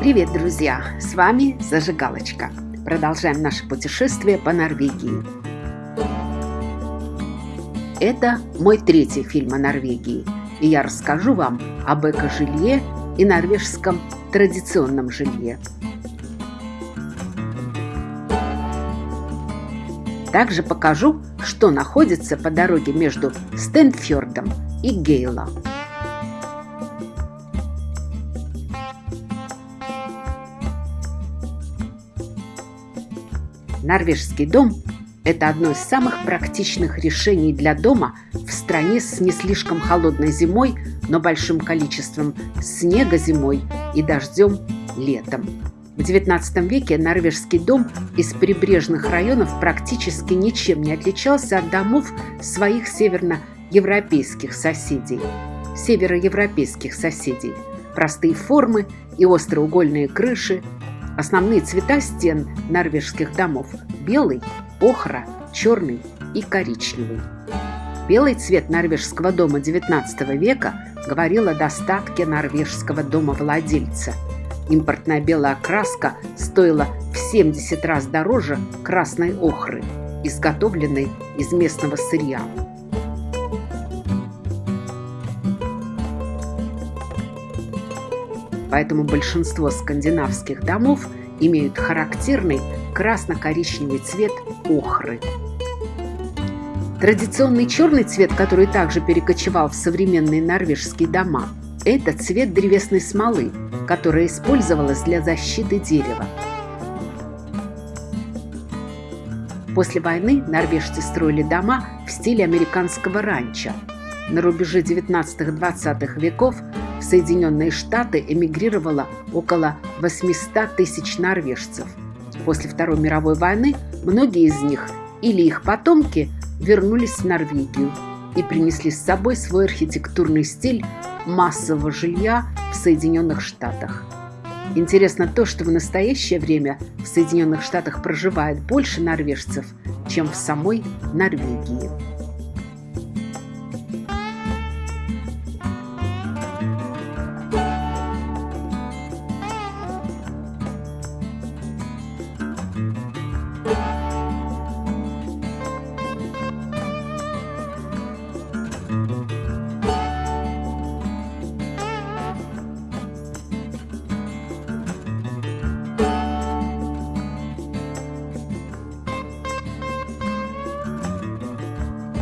Привет, друзья! С вами Зажигалочка. Продолжаем наше путешествие по Норвегии. Это мой третий фильм о Норвегии, и я расскажу вам об эко-жилье и норвежском традиционном жилье. Также покажу, что находится по дороге между Стенфьордом и Гейлом. Норвежский дом – это одно из самых практичных решений для дома в стране с не слишком холодной зимой, но большим количеством снега зимой и дождем летом. В XIX веке норвежский дом из прибрежных районов практически ничем не отличался от домов своих северноевропейских соседей. Североевропейских соседей. Простые формы и остроугольные крыши – Основные цвета стен норвежских домов – белый, охра, черный и коричневый. Белый цвет норвежского дома XIX века говорил о достатке норвежского дома-владельца. Импортная белая краска стоила в 70 раз дороже красной охры, изготовленной из местного сырья. Поэтому большинство скандинавских домов имеют характерный красно-коричневый цвет охры. Традиционный черный цвет, который также перекочевал в современные норвежские дома, это цвет древесной смолы, которая использовалась для защиты дерева. После войны норвежцы строили дома в стиле американского ранчо. На рубеже 19-20 веков в Соединенные Штаты эмигрировало около 800 тысяч норвежцев. После Второй мировой войны многие из них или их потомки вернулись в Норвегию и принесли с собой свой архитектурный стиль массового жилья в Соединенных Штатах. Интересно то, что в настоящее время в Соединенных Штатах проживает больше норвежцев, чем в самой Норвегии.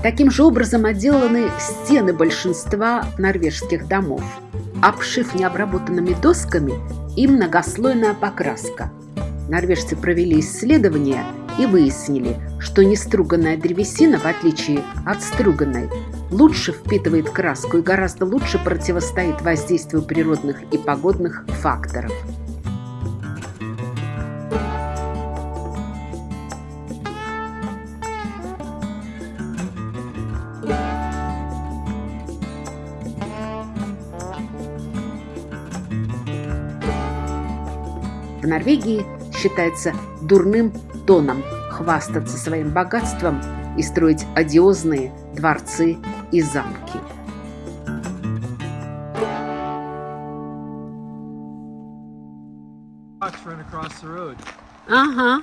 Таким же образом отделаны стены большинства норвежских домов. Обшив необработанными досками и многослойная покраска. Норвежцы провели исследования и выяснили, что неструганная древесина, в отличие от струганной, лучше впитывает краску и гораздо лучше противостоит воздействию природных и погодных факторов. В Норвегии считается дурным тоном хвастаться своим богатством и строить одиозные дворцы и замки. Ага.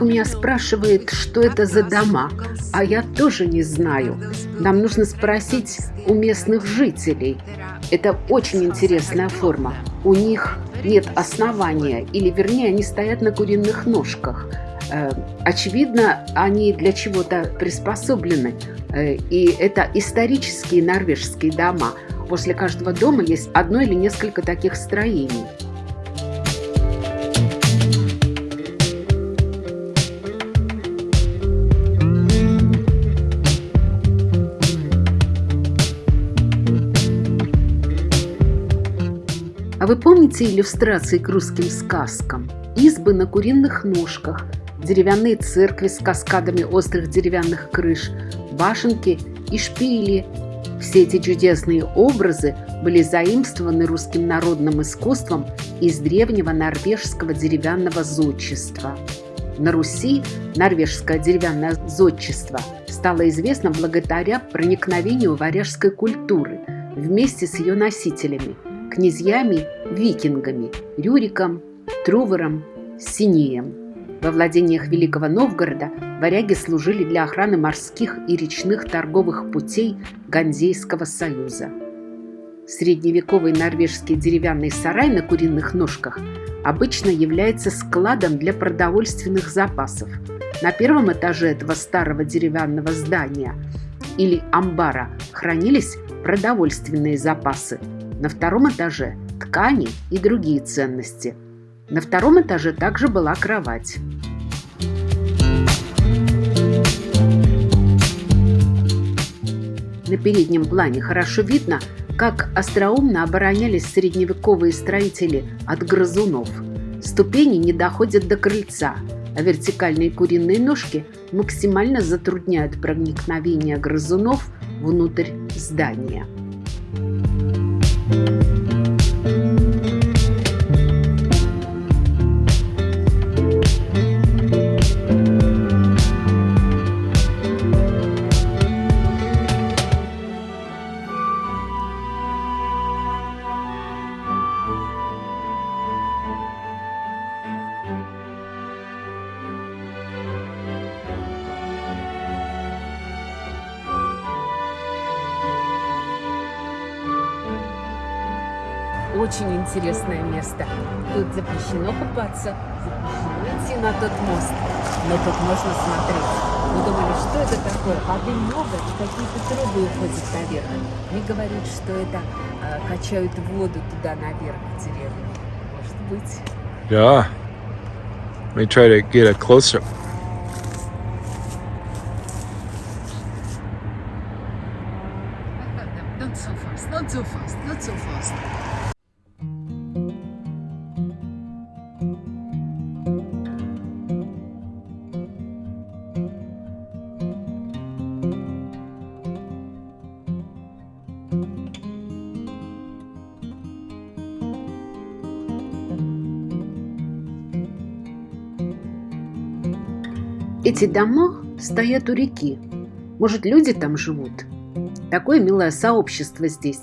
У меня спрашивает, что это за дома, а я тоже не знаю. Нам нужно спросить у местных жителей. Это очень интересная форма. У них нет основания, или вернее, они стоят на куриных ножках. Э, очевидно, они для чего-то приспособлены. Э, и это исторические норвежские дома. После каждого дома есть одно или несколько таких строений. Помните иллюстрации к русским сказкам? Избы на куриных ножках, деревянные церкви с каскадами острых деревянных крыш, башенки и шпили – все эти чудесные образы были заимствованы русским народным искусством из древнего норвежского деревянного зодчества. На Руси норвежское деревянное зодчество стало известно благодаря проникновению варяжской культуры вместе с ее носителями – князьями-викингами Рюриком, Трувером, Синеем. Во владениях Великого Новгорода варяги служили для охраны морских и речных торговых путей Ганзейского союза. Средневековый норвежский деревянный сарай на куриных ножках обычно является складом для продовольственных запасов. На первом этаже этого старого деревянного здания или амбара хранились продовольственные запасы. На втором этаже – ткани и другие ценности – на втором этаже также была кровать. На переднем плане хорошо видно, как остроумно оборонялись средневековые строители от грызунов. Ступени не доходят до крыльца, а вертикальные куриные ножки максимально затрудняют проникновение грызунов внутрь здания. Очень интересное место. Тут запрещено купаться, запрещено идти на тот мост. Но тут можно смотреть. Мы думали, что это такое? Воды много, какие-то трубы уходят наверх. Мне говорят, что это э, качают воду туда наверх в деревню. Может быть. Yeah. Let me try to get a closer. Not so fast, not so fast, not so fast. Эти дома стоят у реки. Может, люди там живут? Такое милое сообщество здесь.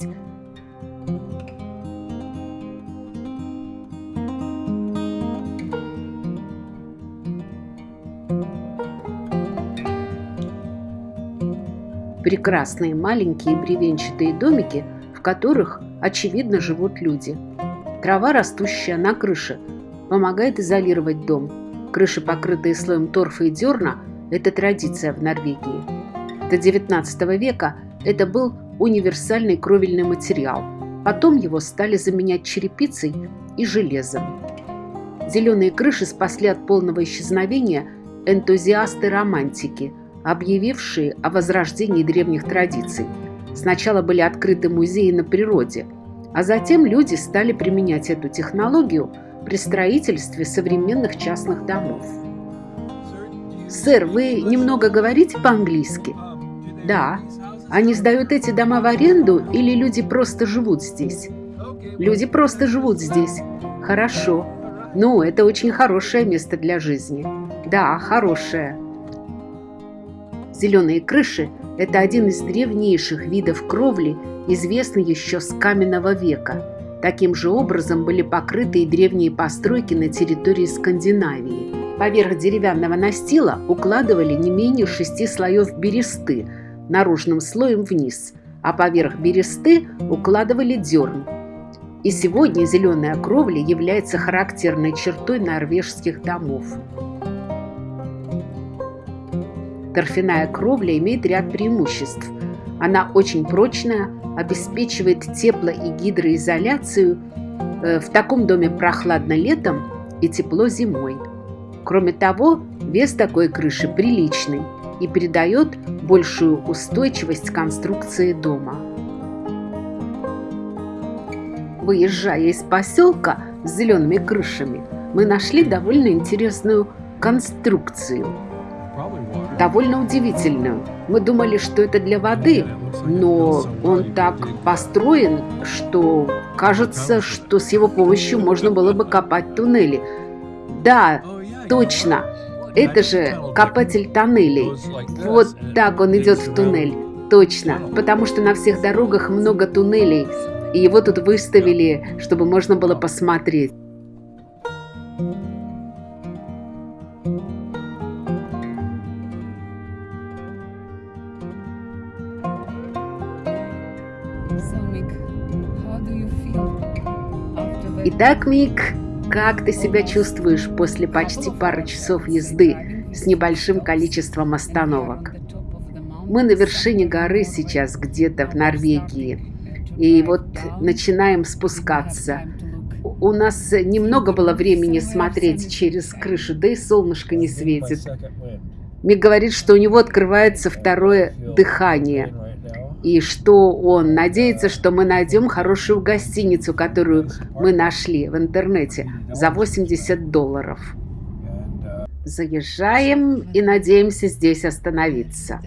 Прекрасные маленькие бревенчатые домики, в которых, очевидно, живут люди. Трава, растущая на крыше, помогает изолировать дом – Крыши, покрытые слоем торфа и дерна – это традиция в Норвегии. До XIX века это был универсальный кровельный материал. Потом его стали заменять черепицей и железом. Зеленые крыши спасли от полного исчезновения энтузиасты-романтики, объявившие о возрождении древних традиций. Сначала были открыты музеи на природе, а затем люди стали применять эту технологию – при строительстве современных частных домов. «Сэр, вы немного говорите по-английски?» «Да. Они сдают эти дома в аренду или люди просто живут здесь?» «Люди просто живут здесь. Хорошо. Ну, это очень хорошее место для жизни. Да, хорошее». Зеленые крыши – это один из древнейших видов кровли, известный еще с каменного века – Таким же образом были покрыты и древние постройки на территории Скандинавии. Поверх деревянного настила укладывали не менее шести слоев бересты, наружным слоем вниз, а поверх бересты укладывали дерн. И сегодня зеленая кровля является характерной чертой норвежских домов. Торфяная кровля имеет ряд преимуществ. Она очень прочная, обеспечивает тепло и гидроизоляцию. Э, в таком доме прохладно летом и тепло зимой. Кроме того, вес такой крыши приличный и придает большую устойчивость конструкции дома. Выезжая из поселка с зелеными крышами, мы нашли довольно интересную конструкцию. Довольно удивительную. Мы думали, что это для воды, но он так построен, что кажется, что с его помощью можно было бы копать туннели. Да, точно, это же копатель тоннелей. Вот так он идет в туннель. Точно, потому что на всех дорогах много туннелей, и его тут выставили, чтобы можно было посмотреть. Итак, Мик, как ты себя чувствуешь после почти пары часов езды с небольшим количеством остановок? Мы на вершине горы сейчас, где-то в Норвегии. И вот начинаем спускаться. У нас немного было времени смотреть через крышу, да и солнышко не светит. Мик говорит, что у него открывается второе дыхание и что он надеется, что мы найдем хорошую гостиницу, которую мы нашли в интернете за 80 долларов. Заезжаем и надеемся здесь остановиться.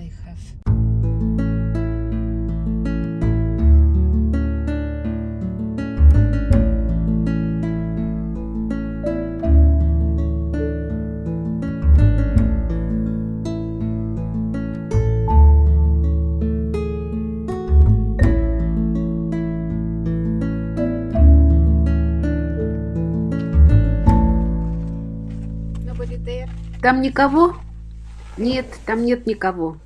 Там никого? Нет, там нет никого.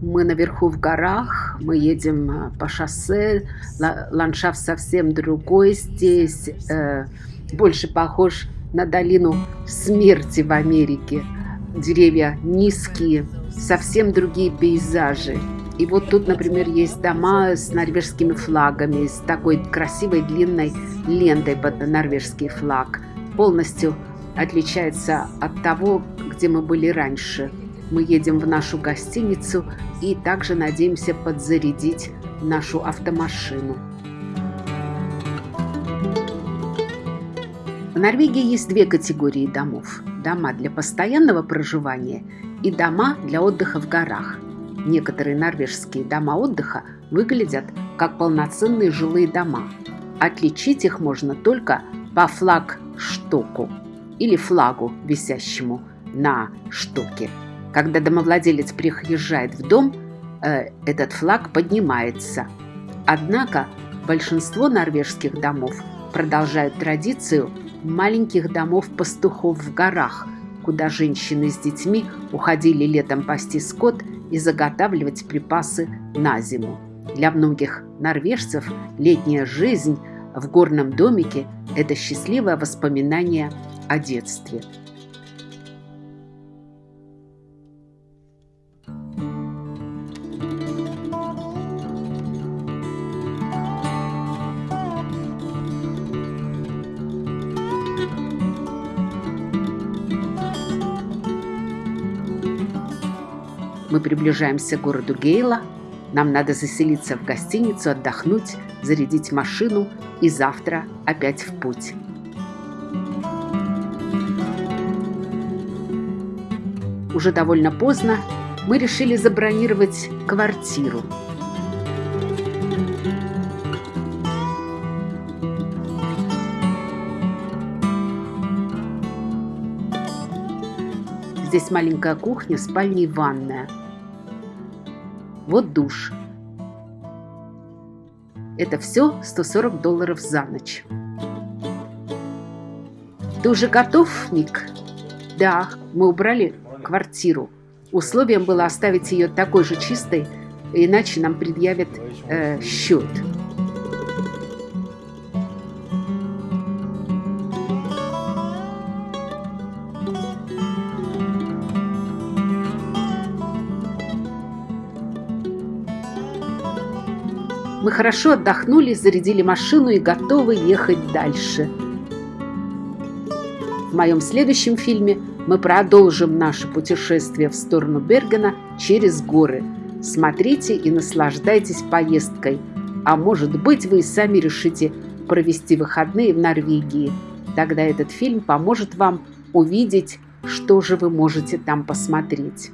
Мы наверху в горах, мы едем э, по шоссе, ландшафт совсем другой здесь, э, больше похож на долину смерти в Америке. Деревья низкие, совсем другие пейзажи. И вот тут, например, есть дома с норвежскими флагами, с такой красивой длинной лентой под норвежский флаг. Полностью отличается от того, где мы были раньше. Мы едем в нашу гостиницу и также надеемся подзарядить нашу автомашину. В Норвегии есть две категории домов. Дома для постоянного проживания и дома для отдыха в горах. Некоторые норвежские дома отдыха выглядят как полноценные жилые дома. Отличить их можно только по флагштоку или флагу, висящему на штуке. Когда домовладелец приезжает в дом, э, этот флаг поднимается. Однако большинство норвежских домов продолжают традицию маленьких домов-пастухов в горах, куда женщины с детьми уходили летом пасти скот и заготавливать припасы на зиму. Для многих норвежцев летняя жизнь в горном домике – это счастливое воспоминание о детстве. Мы приближаемся к городу Гейла. Нам надо заселиться в гостиницу, отдохнуть, зарядить машину и завтра опять в путь. Уже довольно поздно, мы решили забронировать квартиру. Здесь маленькая кухня, спальня и ванная. Вот душ. Это все 140 долларов за ночь. Ты уже готов, Ник? Да, мы убрали квартиру. Условием было оставить ее такой же чистой, иначе нам предъявят э, счет. хорошо отдохнули, зарядили машину и готовы ехать дальше. В моем следующем фильме мы продолжим наше путешествие в сторону Бергена через горы. Смотрите и наслаждайтесь поездкой. А может быть, вы и сами решите провести выходные в Норвегии. Тогда этот фильм поможет вам увидеть, что же вы можете там посмотреть.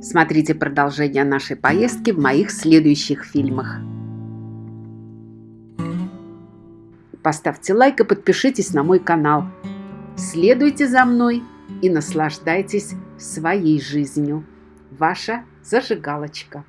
Смотрите продолжение нашей поездки в моих следующих фильмах. Поставьте лайк и подпишитесь на мой канал. Следуйте за мной и наслаждайтесь своей жизнью. Ваша зажигалочка.